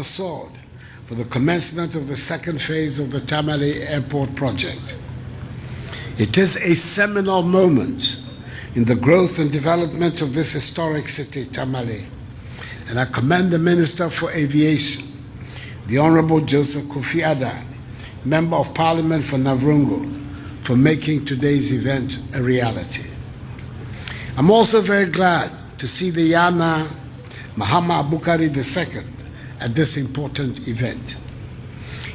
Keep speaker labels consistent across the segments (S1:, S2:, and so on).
S1: the sword for the commencement of the second phase of the Tamale Airport project. It is a seminal moment in the growth and development of this historic city, Tamale, and I commend the Minister for Aviation, the Honorable Joseph Kofi Adda, Member of Parliament for Navrongo, for making today's event a reality. I'm also very glad to see the Yana Mahama Abukari II at this important event.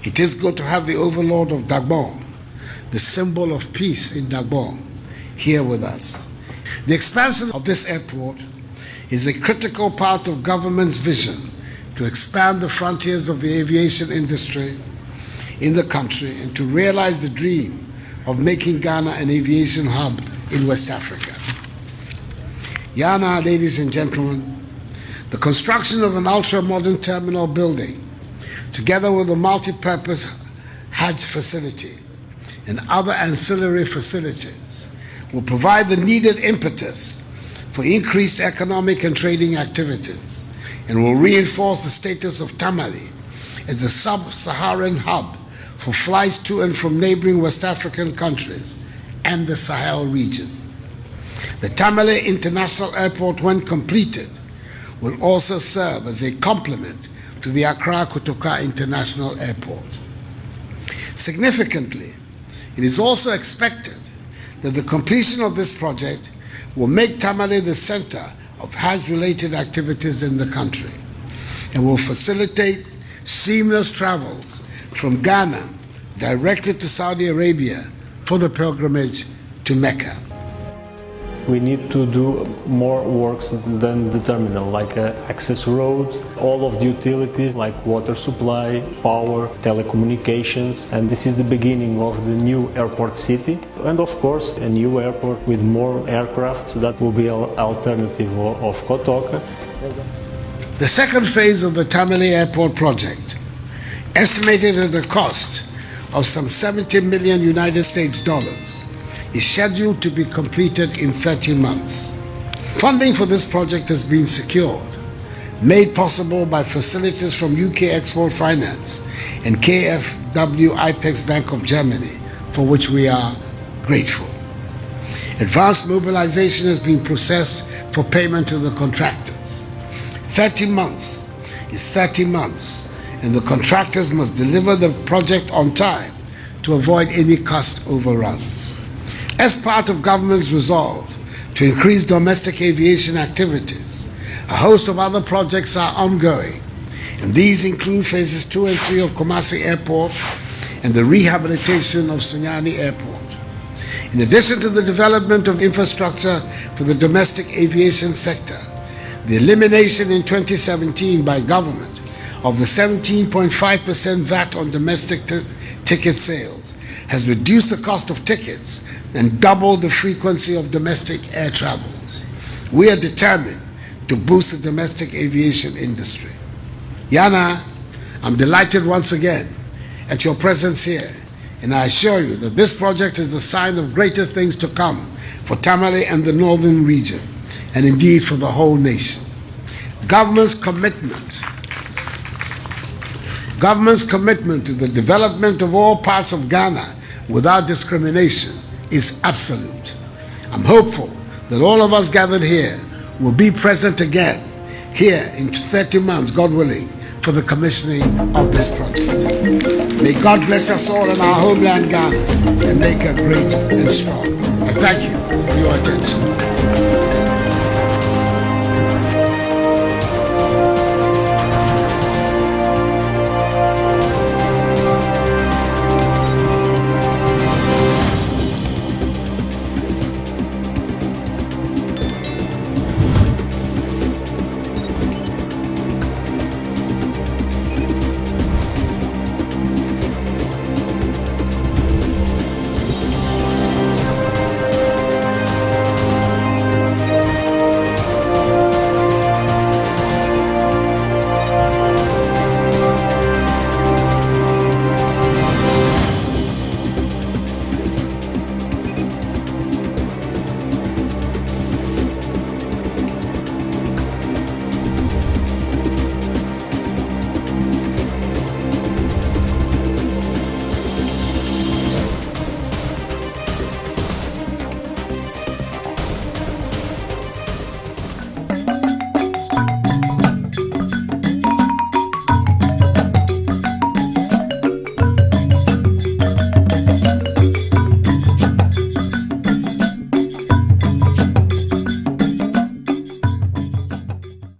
S1: It is good to have the overlord of Dagbon, the symbol of peace in Dagbon, here with us. The expansion of this airport is a critical part of government's vision to expand the frontiers of the aviation industry in the country and to realize the dream of making Ghana an aviation hub in West Africa. Yana, ladies and gentlemen, the construction of an ultra-modern terminal building, together with a multi-purpose Hajj facility and other ancillary facilities, will provide the needed impetus for increased economic and trading activities and will reinforce the status of Tamale as a sub-Saharan hub for flights to and from neighboring West African countries and the Sahel region. The Tamale International Airport, when completed, will also serve as a complement to the Accra Kotoka International Airport. Significantly, it is also expected that the completion of this project will make Tamale the center of Hajj-related activities in the country and will facilitate seamless travels from Ghana directly to Saudi Arabia for the pilgrimage to Mecca.
S2: We need to do more works than the terminal, like uh, access roads, all of the utilities like water supply, power, telecommunications, and this is the beginning of the new airport city. And of course, a new airport with more aircrafts that will be an alternative of Kotoka.
S1: The second phase of the Tamale Airport project, estimated at a cost of some 70 million United States dollars, is scheduled to be completed in 30 months. Funding for this project has been secured, made possible by facilities from UK Export Finance and KfW IPEX Bank of Germany, for which we are grateful. Advanced mobilization has been processed for payment to the contractors. 30 months is 30 months, and the contractors must deliver the project on time to avoid any cost overruns. As part of government's resolve to increase domestic aviation activities, a host of other projects are ongoing, and these include phases two and three of Kumasi Airport and the rehabilitation of Sunyani Airport. In addition to the development of infrastructure for the domestic aviation sector, the elimination in 2017 by government of the 17.5% VAT on domestic ticket sales has reduced the cost of tickets and doubled the frequency of domestic air travels. We are determined to boost the domestic aviation industry. Yana, I'm delighted once again at your presence here, and I assure you that this project is a sign of greater things to come for Tamale and the northern region, and indeed for the whole nation. Government's commitment government's commitment to the development of all parts of Ghana without discrimination is absolute. I'm hopeful that all of us gathered here will be present again here in 30 months, God willing, for the commissioning of this project. May God bless us all in our homeland Ghana and make her great and strong. I thank you for your attention.